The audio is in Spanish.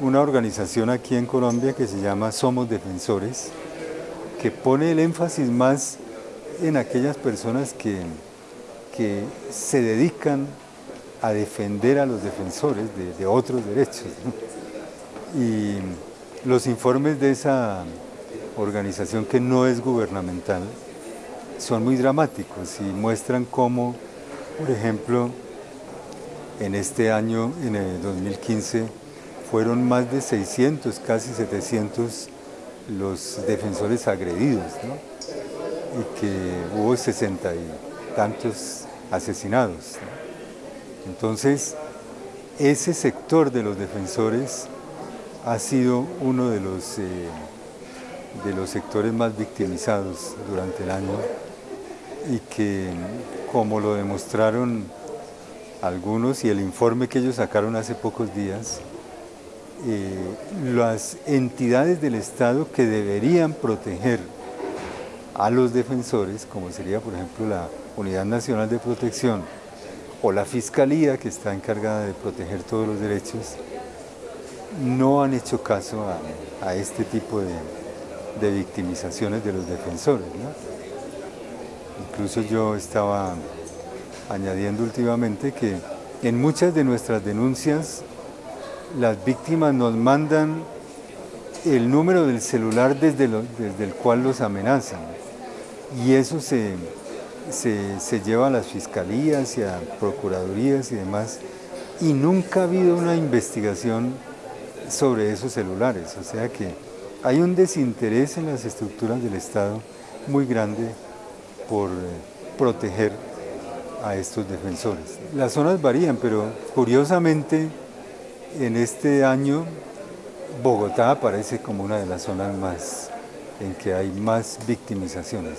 una organización aquí en Colombia que se llama Somos Defensores, que pone el énfasis más en aquellas personas que, que se dedican a defender a los defensores de, otros derechos. Y los informes de esa organización que no es gubernamental son muy dramáticos y muestran cómo, por ejemplo, en este año, en el 2015, fueron más de 600, casi 700 los defensores agredidos, y que hubo 60 y tantos asesinados. Entonces, ese sector de los defensores ha sido uno de los, eh, de los sectores más victimizados durante el año y que, como lo demostraron algunos y el informe que ellos sacaron hace pocos días, eh, las entidades del Estado que deberían proteger a los defensores, como sería por ejemplo la Unidad Nacional de Protección o la Fiscalía que está encargada de proteger todos los derechos, no han hecho caso a, este tipo de, victimizaciones de los defensores. Incluso yo estaba añadiendo últimamente que en muchas de nuestras denuncias las víctimas nos mandan el número del celular desde, el cual los amenazan. Y eso se, se, lleva a las fiscalías y a procuradurías y demás. Y nunca ha habido una investigación sobre esos celulares, o sea que hay un desinterés en las estructuras del Estado muy grande por eh, proteger a estos defensores. Las zonas varían, pero curiosamente en este año Bogotá aparece como una de las zonas más en que hay más victimizaciones.